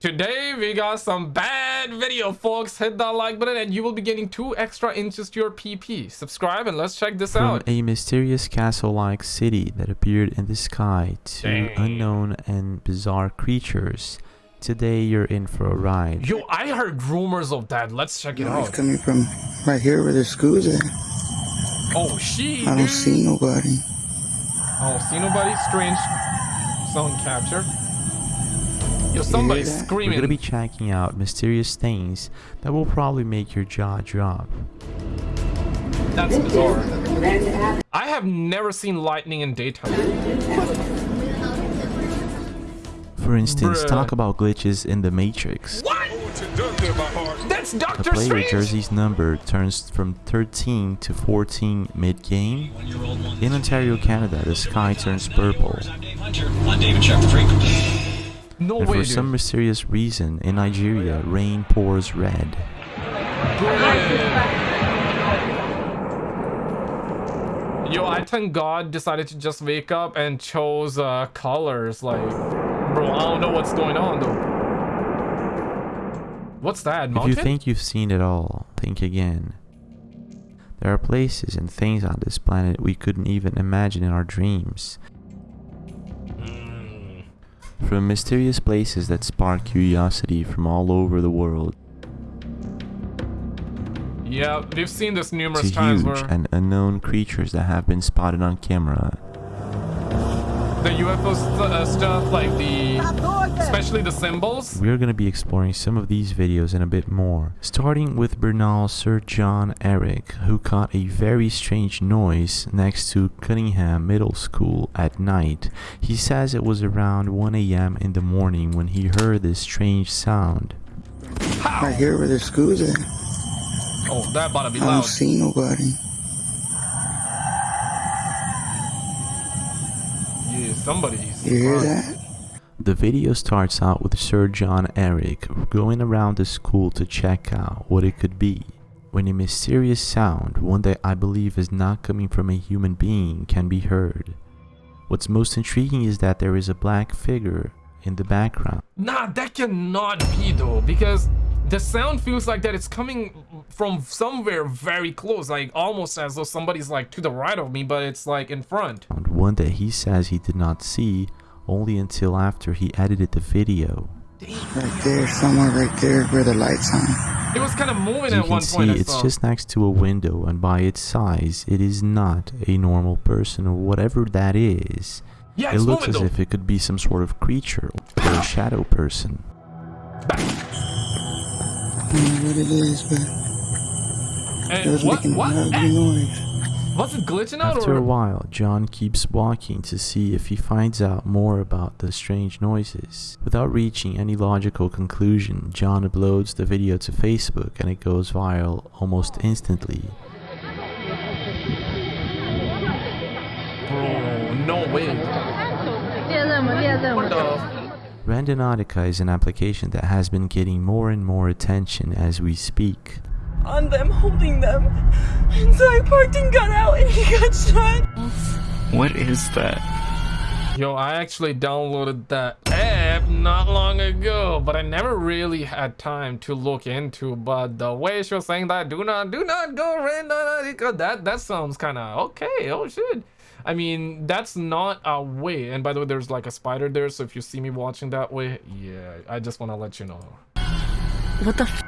Today we got some bad video folks. Hit that like button and you will be getting two extra inches to your PP. Subscribe and let's check this From out. a mysterious castle-like city that appeared in the sky to Dang. unknown and bizarre creatures. Today you're in for a ride. Yo, I heard rumors of that. Let's check it Noise out. coming from right here where the schools at. Oh, she. I don't dude. see nobody. Oh, see nobody? Strange sound capture. Yo, somebody's that? We're screaming. gonna be checking out mysterious things that will probably make your jaw drop. That's bizarre. I have never seen lightning in daytime. For instance, Bruh. talk about glitches in the Matrix. What? That's A Doctor player Strange. jersey's number turns from 13 to 14 mid-game. In Ontario, Canada, the sky turns purple. I'm David Shepard. No And way, for dude. some mysterious reason, in Nigeria, rain pours red. Yo, I think God decided to just wake up and chose uh, colors. Like, bro, I don't know what's going on though. What's that? If you think you've seen it all, think again. There are places and things on this planet we couldn't even imagine in our dreams. From mysterious places that spark curiosity from all over the world yeah, we've seen this to numerous times huge where and unknown creatures that have been spotted on camera. The UFO st- uh, stuff, like the, especially the symbols. We're going to be exploring some of these videos and a bit more, starting with Bernal Sir John Eric, who caught a very strange noise next to Cunningham Middle School at night. He says it was around 1 a.m. in the morning when he heard this strange sound. I hear where the schools at. Oh, that about to be I don't see nobody. Somebody's. You hear that? The video starts out with Sir John Eric going around the school to check out what it could be. When a mysterious sound, one that I believe is not coming from a human being, can be heard. What's most intriguing is that there is a black figure in the background. Nah, that cannot be though, because the sound feels like that it's coming from somewhere very close, like almost as though somebody's like to the right of me, but it's like in front. One that he says he did not see only until after he edited the video. Right there, somewhere right there where the lights on. It was kind of moving As you at can one point. see, I it's saw. just next to a window, and by its size, it is not a normal person or whatever that is. yeah, It looks as though. if it could be some sort of creature or a shadow person. I don't know what it is, but what, what? Was it glitching out After or? a while, John keeps walking to see if he finds out more about the strange noises. Without reaching any logical conclusion, John uploads the video to Facebook and it goes viral almost instantly. Bro, no way. Randonautica is an application that has been getting more and more attention as we speak on them, holding them. And so I parked and got out, and he got shot. What is that? Yo, I actually downloaded that app not long ago, but I never really had time to look into. But the way she was saying that, do not, do not go random. That that sounds kind of okay. Oh shit. I mean, that's not a way. And by the way, there's like a spider there, so if you see me watching that way, yeah, I just want to let you know. What the f?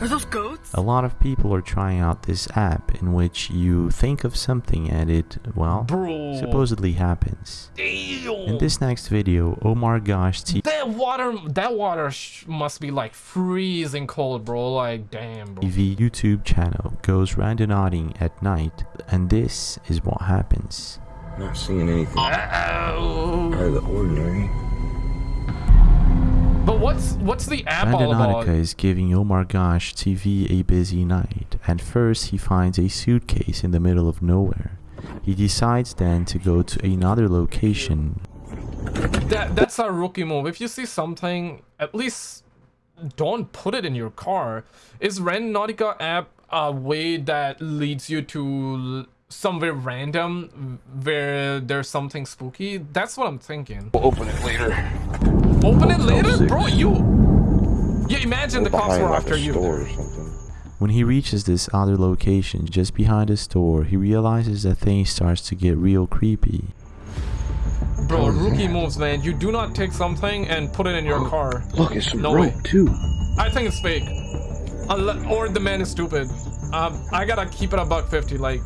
Are those goats? A lot of people are trying out this app in which you think of something and it, well, Bro. supposedly happens. Damn. In this next video, Omar Gosh TV that water, that water sh- must be like freezing cold, bro. Like, damn, bro. YouTube channel goes randonauting at night, and this is what happens. Not seeing anything Ow. out of the ordinary. But what's what's the app all about? Randonautica is giving Omar Gosh TV a busy night. and first, he finds a suitcase in the middle of nowhere. He decides then to go to another location That that's a rookie move. If you see something, at least don't put it in your car. Is Randonautica app a way that leads you to somewhere random where there's something spooky? That's what I'm thinking. We'll open it later. Open it later, six. bro. You. Yeah, imagine the cops were like after you. or something. When he reaches this other location just behind the store, he realizes that things starts to get real creepy. Bro, rookie moves, man. You do not take something and put it in your car. Look, it's some No rope way. too. I think it's fake. Or the man is stupid. Um, I gotta keep it a buck fifty. Like,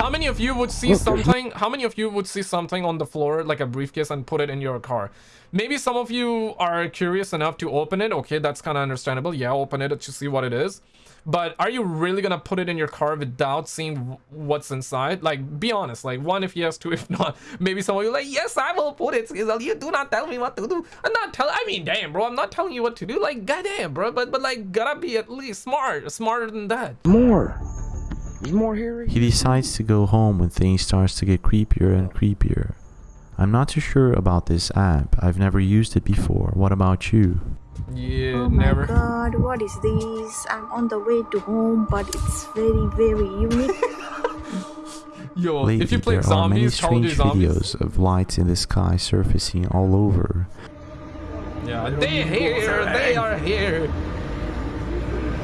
how many of you would see something? How many of you would see something on the floor, like a briefcase, and put it in your car? Maybe some of you are curious enough to open it. Okay, that's kind of understandable. Yeah, open it to see what it is. But are you really gonna put it in your car without seeing what's inside? Like, be honest. Like, one if yes, two if not. Maybe some of you are like, yes, I will put it. You do not tell me what to do. I'm not telling. I mean, damn, bro. I'm not telling you what to do. Like, goddamn, bro. But but like, gotta be at least smart, smarter than that. More. There's more here. He decides to go home when things starts to get creepier and creepier. I'm not too sure about this app. I've never used it before. What about you? Yeah, Oh my never. god, what is this? I'm on the way to home, but it's very, very unique. Yo, Lately, if you played there are many zombies, Call of strange zombies. videos of lights in the sky surfacing all over. Yeah, they are here. They are here.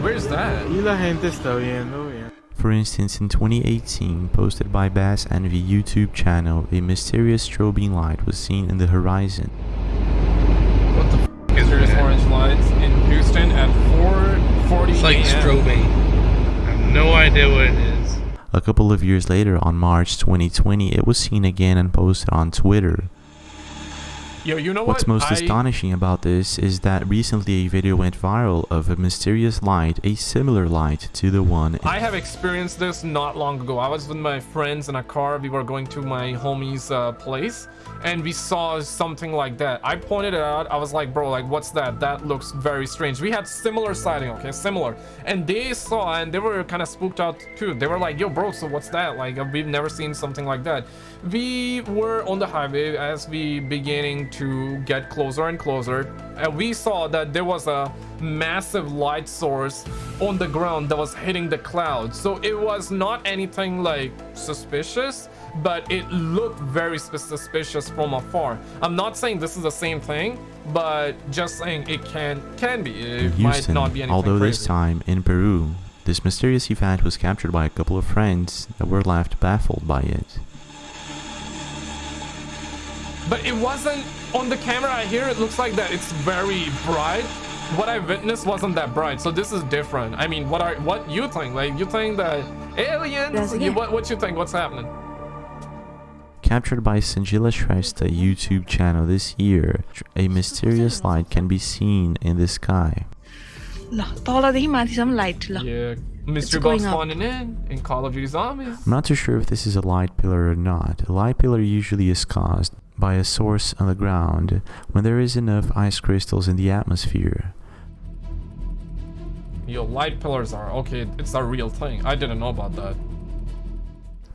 Where's that? Y la gente está viendo bien. For instance, in 2018, posted by Bass Envy YouTube channel, a mysterious strobing light was seen in the horizon. What the f is there? orange lights in Houston at 4:40 It's like strobing. I have no idea what it is. A couple of years later, on March 2020, it was seen again and posted on Twitter. Yo, you know What's what? most I- astonishing about this is that recently a video went viral of a mysterious light, a similar light to the one I have experienced this not long ago. I was with my friends in a car. We were going to my homie's uh, place, and we saw something like that. I pointed it out. I was like, "Bro, like, what's that? That looks very strange." We had similar sighting, okay, similar, and they saw and they were kind of spooked out too. They were like, "Yo, bro, so what's that? Like, we've never seen something like that." We were on the highway as we beginning to get closer and closer, and we saw that there was a massive light source on the ground that was hitting the clouds. So it was not anything like suspicious, but it looked very suspicious from afar. I'm not saying this is the same thing, but just saying it can can be. It might not be anything although this time in Peru. This mysterious event was captured by a couple of friends that were left baffled by it but it wasn't on the camera I hear it looks like that it's very bright what I witnessed wasn't that bright so this is different I mean what are what you think like you think that aliens you, what, what you think what's happening Captured by Sanjila Shrestha YouTube channel this year, a mysterious light can be seen in the sky. Yeah, mr. going spawning in in Call of Duty Zombies. I'm not too sure if this is a light pillar or not. A light pillar usually is caused by a source on the ground when there is enough ice crystals in the atmosphere. Yo, light pillars are okay. It's a real thing. I didn't know about that.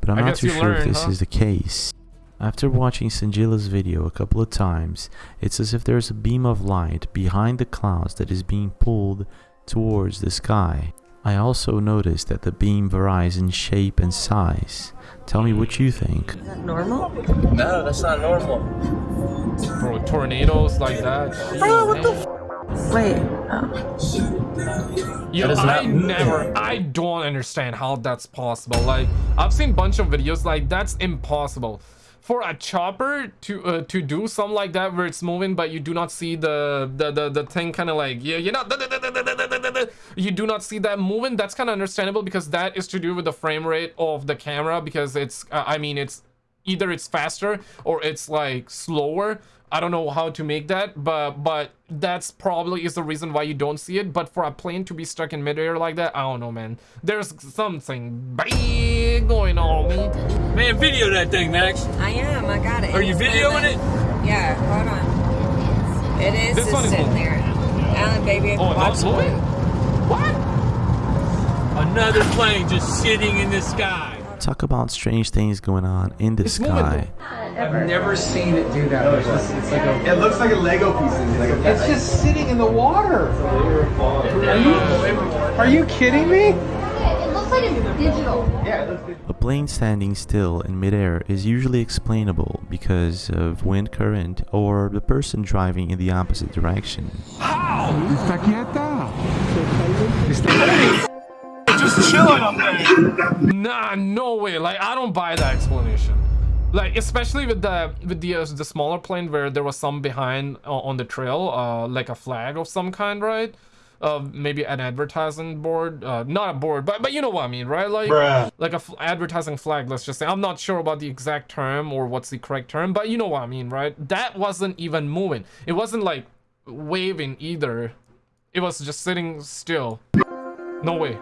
But I'm I not too sure if this huh? is the case. After watching Sanjila's video a couple of times, it's as if there's a beam of light behind the clouds that is being pulled towards the sky. I also noticed that the beam varies in shape and size. Tell me what you think. Is that normal? No, that's not normal. Bro, tornadoes like that. Oh, what the f- Wait. Oh. Yo, That is I never, I don't understand how that's possible. Like, I've seen a bunch of videos like that's impossible. For a chopper to uh, to do something like that where it's moving, but you do not see the the the, the thing kind of like yeah, you know, you do not see that moving. That's kind of understandable because that is to do with the frame rate of the camera because it's uh, I mean it's either it's faster or it's like slower i don't know how to make that but but that's probably is the reason why you don't see it but for a plane to be stuck in midair like that i don't know man there's something big going on me Man, video that thing, Max. I am. I got it. Are you It's videoing it Yeah, hold on. It is This one is there. Alan, baby, oh watch not moving blue. what Another plane just sitting in the sky. Talk about strange things going on in the It's moving. sky. I've never seen it do that. before. it looks like a Lego piece. It's just sitting in the water. Are you, are you kidding me? It looks looks like it's digital. A plane standing still in midair is usually explainable because of wind current or the person driving in the opposite direction. Está quieta. Just chilling up there. Nah, no way. Like I don't buy that explanation. Like especially with the with the uh, the smaller plane where there was some behind uh, on the trail, uh, like a flag of some kind, right? Uh, maybe an advertising board, uh, not a board, but but you know what I mean, right? Like Bruh. like a f- advertising flag. Let's just say I'm not sure about the exact term or what's the correct term, but you know what I mean, right? That wasn't even moving. It wasn't like waving either. It was just sitting still. No way.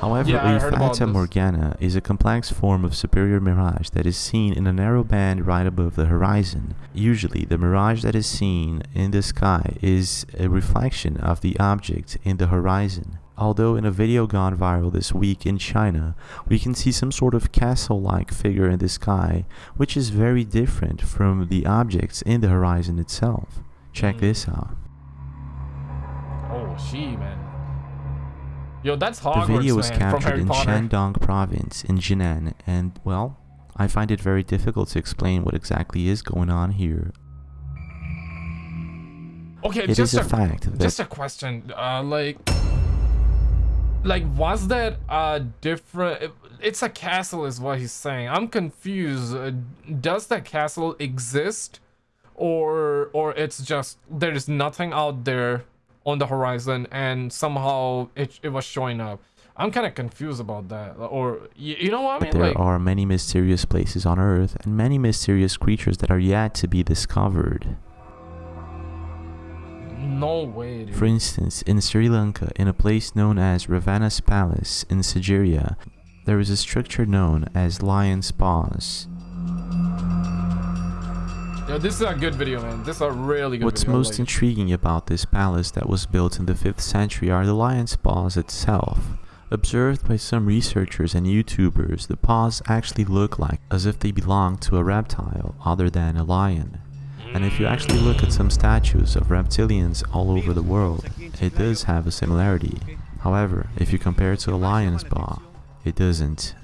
However, Yeah, a Fata. Morgana is a complex form of superior mirage that is seen in a narrow band right above the horizon. Usually, the mirage that is seen in the sky is a reflection of the object in the horizon. Although in a video gone viral this week in China, we can see some sort of castle-like figure in the sky, which is very different from the objects in the horizon itself. Check Hmm. this out. Oh, she man. Yo, that's The video was man, captured in Potter. Shandong province in Jinan and, well, I find it very difficult to explain what exactly is going on here. Okay, It just is a, a fact just a question. Uh, like, like was that a different? It's a castle, is what he's saying. I'm confused. Uh, does that castle exist, or or it's just there's nothing out there on the horizon, and somehow it it was showing up? I'm kind of confused about that. Or you, you know what I mean? There like, are many mysterious places on Earth and many mysterious creatures that are yet to be discovered. no way, dude. For instance, in Sri Lanka, in a place known as Ravana's Palace in Sigiriya, there is a structure known as Lion's Paws. Yo, this is a good video, man. This is a really good What's video. most like- intriguing about this palace that was built in the 5th century are the lion's paws itself. Observed by some researchers and YouTubers, the paws actually look like as if they belong to a reptile other than a lion. And if you actually look at some statues of reptilians all over the world, it does have a similarity. However, if you compare it to a lion's paw, it doesn't.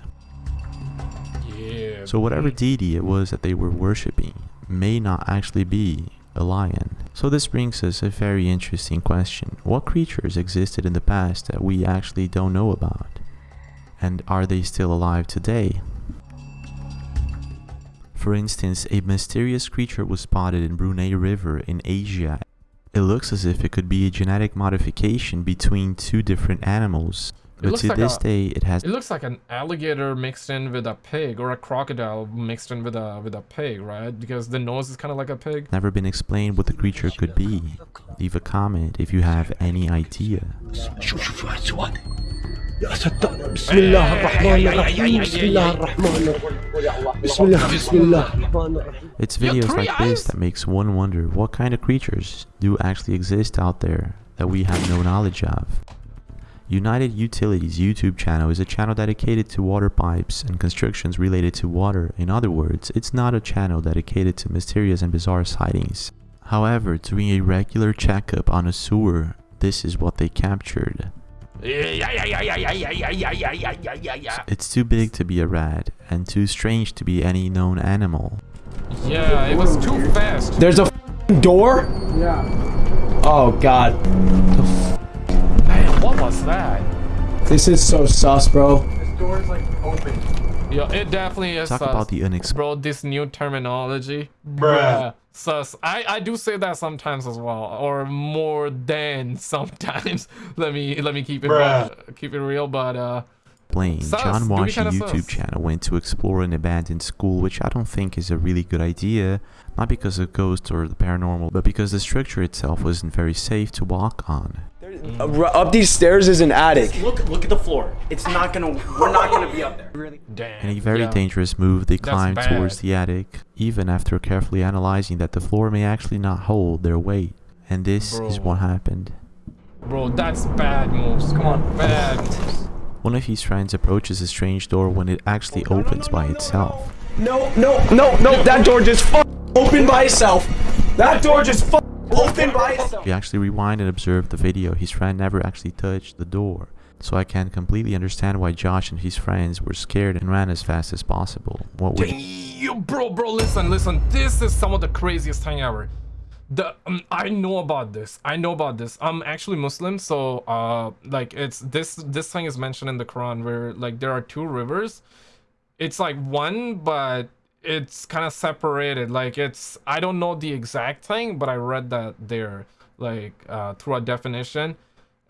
So whatever deity it was that they were worshipping may not actually be a lion. So this brings us a very interesting question. What creatures existed in the past that we actually don't know about? And are they still alive today? For instance, a mysterious creature was spotted in Brunei River in Asia. It looks as if it could be a genetic modification between two different animals. It But looks to like this a- day, it has It looks like an alligator mixed in with a pig, or a crocodile mixed in with a with a pig, right? Because the nose is kind of like a pig. never been explained what the creature could be. Leave a comment if you have any idea. شوف شوف واحد سؤال يا ستار بسم الله الرحمن الرحيم بسم الله الرحمن الرحيم بسم الله بسم الله الرحمن الرحيم It's videos like this that makes one wonder what kind of creatures do actually exist out there that we have no knowledge of. United Utilities YouTube channel is a channel dedicated to water pipes and constructions related to water. In other words, it's not a channel dedicated to mysterious and bizarre sightings. However, doing a regular checkup on a sewer, this is what they captured. It's too big to be a rat and too strange to be any known animal. Yeah, it was too fast. There's a door? Yeah. Oh god. Man, what was that? This is so sus, bro. This door is like open. Yeah, it definitely is. Talk sus. about the unexpected. Bro, this new terminology. Bruh. Sus. I, I do say that sometimes as well, or more than sometimes. let me let me keep it Bruh. uh, keep it real, but uh, Blaine, Sus, John do we YouTube sus? channel went to explore an abandoned school, which I don't think is a really good idea, not because of ghosts or the paranormal, but because the structure itself wasn't very safe to walk on. Uh, up these stairs is an attic. Look, look at the floor. It's not gonna. We're not gonna be up there. damn. In a very yeah. dangerous move, they climb towards the attic, even after carefully analyzing that the floor may actually not hold their weight. And this is what happened. Bro, that's bad moves. Come on, bad moves. One of his friends approaches a strange door when it actually opens by itself. No, no, no, no. That door just f- opened by itself. That door just f- Open by itself. We actually rewind and observe the video. His friend never actually touched the door. So I can completely understand why Josh and his friends were scared and ran as fast as possible. What would Yo, bro, bro, listen, listen. This is some of the craziest thing ever. The um, I know about this. I know about this. I'm actually Muslim, so uh, like it's this this thing is mentioned in the Quran where like there are two rivers. It's like one, but it's kind of separated. Like it's I don't know the exact thing, but I read that there like uh, through a definition,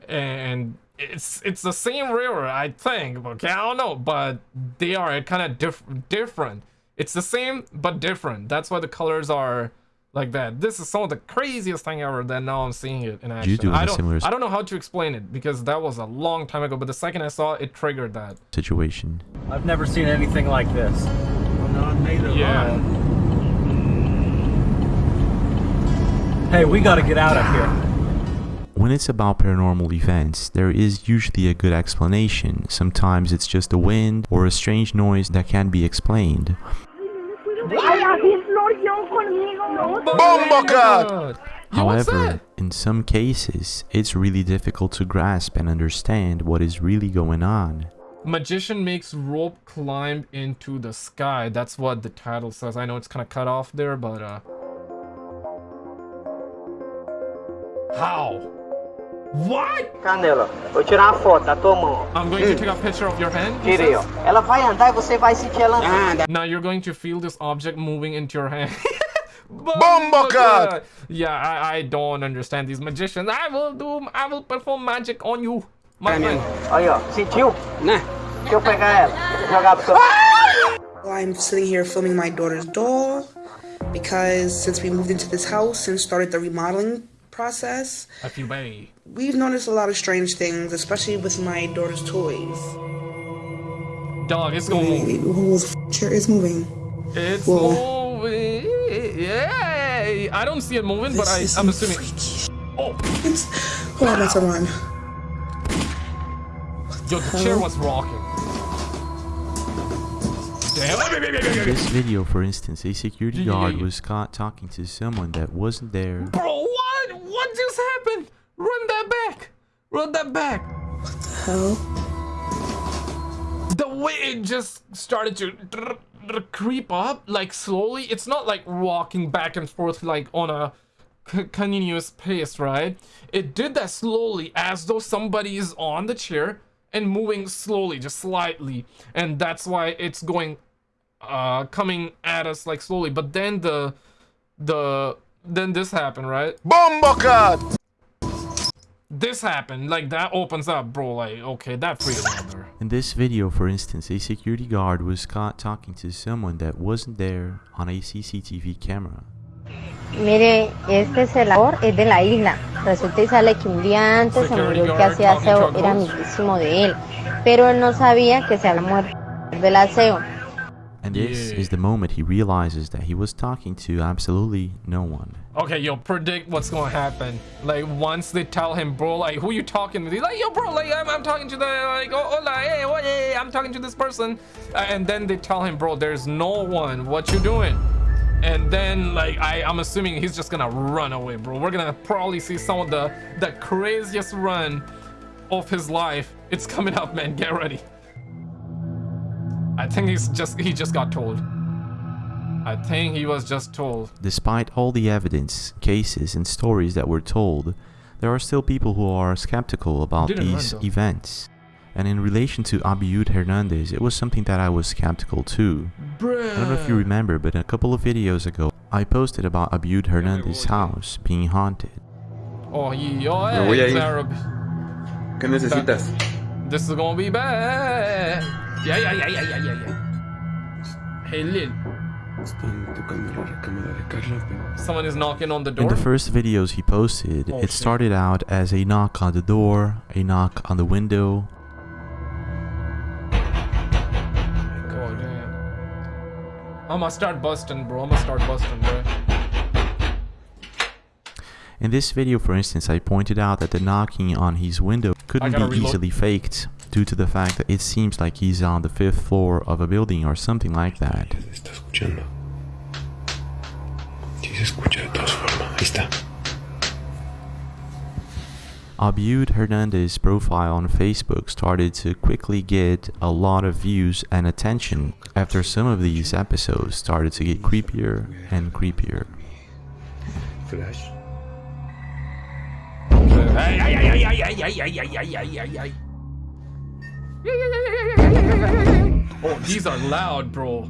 and it's it's the same river I think. Okay, I don't know, but they are kind of diff different. It's the same but different. That's why the colors are like that. This is some of the craziest thing ever. That now I'm seeing it in action. do I a don't similar I don't know how to explain it because that was a long time ago. But the second I saw it, it triggered that. situation? I've never seen anything like this. Yeah. Hey, we gotta get out of here. When it's about paranormal events, there is usually a good explanation. Sometimes it's just the wind or a strange noise that can be explained. However, in some cases, it's really difficult to grasp and understand what is really going on. Magician makes rope climb into the sky. That's what the title says. I know it's kind of cut off there, but uh How? What? Canela, vou tirar uma foto da tua mão. I'm going to take a picture of your hand. he Tirei, ó. says? Ela vai andar e você vai sentir ela andando. Now you're going to feel this object moving into your hand. Bomba God! Yeah, I, I don't understand these magicians. I will do, I will perform magic on you, my. Aí, ó. Sentiu? Né? Deixa eu pegar ela. Jogar pro seu... I'm sitting here filming my daughter's doll because since we moved into this house and started the remodeling process, I feel bad. we've noticed a lot of strange things, especially with my daughter's toys. Dog, it's gonna move. Whoa, the f- chair is moving. It's Whoa. moving. Yeah, I don't see it moving, but I, This is I'm assuming. Oh, It's, hold on, that's a run. Yo, the chair was rocking. Damn. This video, for instance, a security guard was caught talking to someone that wasn't there. Bro, what? What just happened? Run that back. Run that back. What the hell? The way it just started to dr- dr- creep up, like slowly. It's not like walking back and forth like on a c- continuous pace, right? It did that slowly, as though somebody is on the chair and moving slowly, just slightly, and that's why it's going, uh, coming at us like slowly. But then the, the, then this happened, right? Bomba This happened, like that opens up, bro. Like, okay, that freed another. In this video, for instance, a security guard was caught talking to someone that wasn't there on a CCTV camera. Mire, este es el labor, es de la isla. Resulta y sale que un día antes se murió el que hacía aseo, era amiguísimo de él. Pero él no sabía que se había muerto del aseo. And this is the moment he realizes that he was talking to absolutely no one. Okay, yo, predict what's gonna happen. Like, once they tell him, bro, like, who you talking to? He's like, yo, bro, like, I'm, I'm talking to the, like, oh, hola, hey, what, hey, I'm talking to this person. And then they tell him, bro, there's no one. What you doing? And then, like, I, I'm assuming he's just gonna run away, bro. We're gonna probably see some of the, the craziest run of his life. It's coming up, man. Get ready. I think he's just, he just got told. I think he was just told. Despite all the evidence, cases, and stories that were told, there are still people who are skeptical about Didn't run, these though. events. And in relation to Abiud Hernandez, it was something that I was skeptical too. I don't know if you remember, but a couple of videos ago, I posted about Abiud Hernandez's house being haunted. Oh, yo, Me eh, voy a hey, ir. Arab. ¿Qué necesitas? This is gonna be bad. Yeah, yeah, yeah, yeah, yeah, yeah, yeah. Hey, Lil. Someone is knocking on the door. In the first videos he posted, Oh, it shit. started out as a knock on the door, a knock on the window, I'm gonna start busting, bro. I'm gonna start busting, bro. In this video, for instance, I pointed out that the knocking on his window couldn't be reload. easily faked due to the fact that it seems like he's on the fifth floor of a building or something like that. escuchando. Sí se escucha de todas formas. Ahí está. Abud Hernandez's profile on Facebook started to quickly get a lot of views and attention after some of these episodes started to get creepier and creepier. Flash. Oh, these are loud, bro.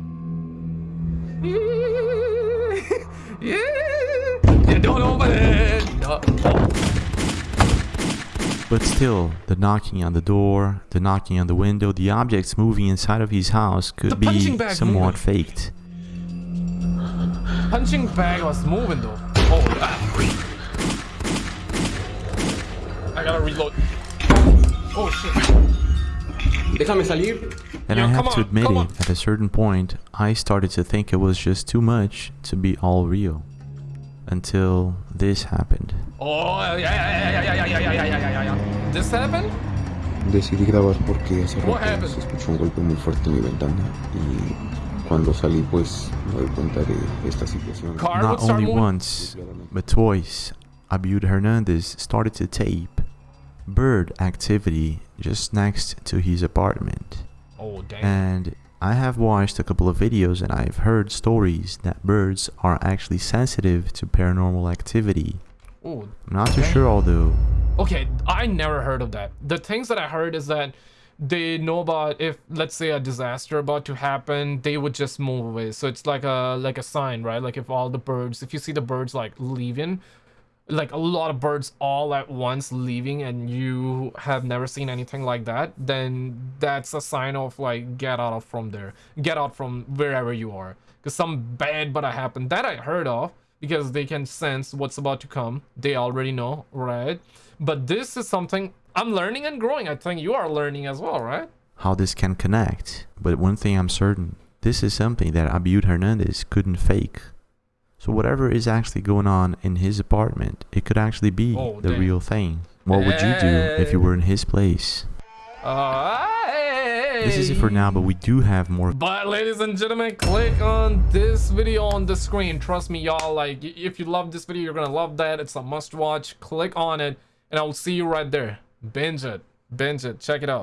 yeah, don't open it. Oh. But still, the knocking on the door, the knocking on the window, the objects moving inside of his house could The be somewhat moving. faked. Punching bag was moving though. Oh, ah. I gotta reload. Oh shit. Déjame salir. And Yo, I come have to admit it, at a certain point, I started to think it was just too much to be all real. Until this happened. Oh, yeah, yeah, yeah, yeah, yeah, yeah, yeah, yeah, yeah, yeah, yeah. This happened? Decidí grabar porque hace What rato happened? se escuchó un golpe muy fuerte en mi ventana y cuando salí pues me doy cuenta de esta situación. Car Not would start only moving? once, but twice, Abud Hernandez started to tape bird activity just next to his apartment. Oh, damn. And I have watched a couple of videos and I've heard stories that birds are actually sensitive to paranormal activity. Oh, I'm not too sure although. Okay, I never heard of that. The things that I heard is that they know about if let's say a disaster about to happen, they would just move away. So it's like a like a sign, right? Like if all the birds, if you see the birds like leaving, like a lot of birds all at once leaving and you have never seen anything like that, then that's a sign of like get out of from there. Get out from wherever you are. Cuz some bad but i happened that I heard of because they can sense what's about to come. They already know, right? But this is something I'm learning and growing. I think you are learning as well, right? how this can connect, but one thing I'm certain, this is something that Abud Hernandez couldn't fake. So whatever is actually going on in his apartment, it could actually be Oh, the damn. real thing. What would you do if you were in his place? Uh, This is it for now, but we do have more But ladies and gentlemen, click on this video on the screen. Trust me, y'all. Like, if you love this video, you're gonna love that. It's a must watch. Click on it, and I will see you right there. Binge it. Binge it. Check it out.